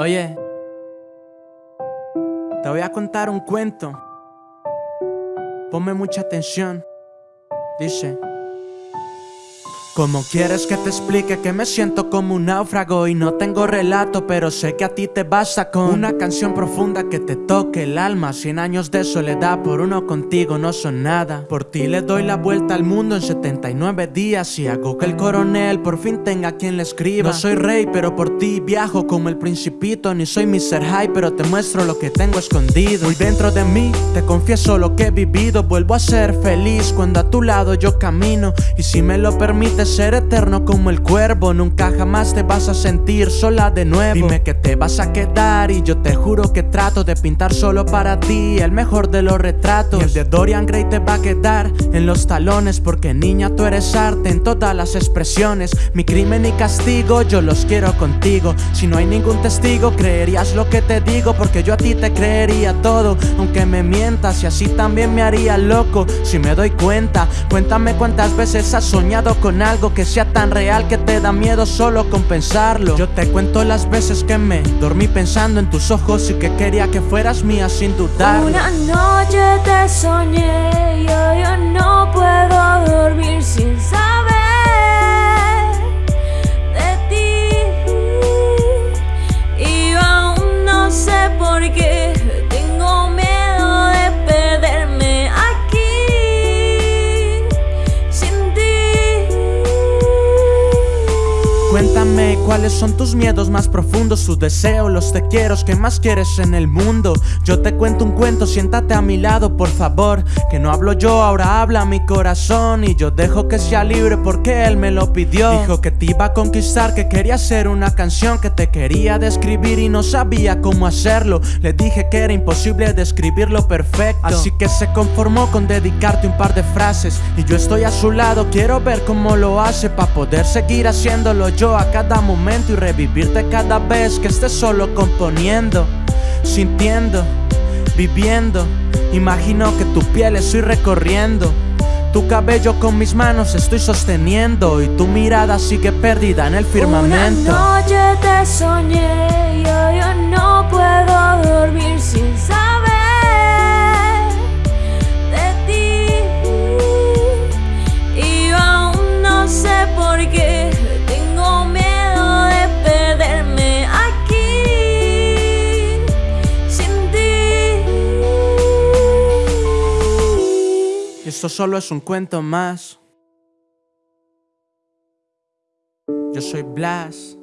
Oye, te voy a contar un cuento. Ponme mucha atención. Dice. ¿Cómo quieres que te explique que me siento como un náufrago y no tengo relato, pero sé que a ti te basta con una canción profunda que te toque el alma? Cien años de soledad por uno contigo no son nada. Por ti le doy la vuelta al mundo en 79 días y hago que el coronel por fin tenga quien le escriba. No soy rey, pero por ti viajo como el principito, ni soy Mr. High, pero te muestro lo que tengo escondido. Muy dentro de mí te confieso lo que he vivido, vuelvo a ser feliz cuando a tu lado yo camino y si me lo permites ser eterno como el cuervo. Nunca jamás te vas a sentir sola de nuevo. Dime que te vas a quedar y yo te juro que trato de pintar solo para ti El mejor de los retratos. Y el de Dorian Gray te va a quedar en los talones Porque niña tú eres arte en todas las expresiones. Mi crimen y castigo yo los quiero contigo. Si no hay ningún testigo creerías lo que te digo Porque yo a ti te creería todo. Aunque me mientas y así también me haría loco. Si me doy cuenta, cuéntame cuántas veces has soñado con algo que sea tan real que te da miedo solo compensarlo Yo te cuento las veces que me dormí pensando en tus ojos y que quería que fueras mía sin dudar. Una noche te soñé y Cuéntame cuáles son tus miedos más profundos, tus deseos, los te quiero que más quieres en el mundo. Yo te cuento un cuento, siéntate a mi lado, por favor. Que no hablo yo, ahora habla mi corazón. Y yo dejo que sea libre porque él me lo pidió. Dijo que te iba a conquistar, que quería hacer una canción, que te quería describir y no sabía cómo hacerlo. Le dije que era imposible describirlo perfecto. Así que se conformó con dedicarte un par de frases. Y yo estoy a su lado, quiero ver cómo lo hace para poder seguir haciéndolo yo a cada momento y revivirte cada vez que estés solo componiendo, sintiendo, viviendo. Imagino que tu piel estoy recorriendo. Tu cabello con mis manos estoy sosteniendo y tu mirada sigue perdida en el firmamento. Una noche te soñé, Esto solo es un cuento más. Yo soy Blas.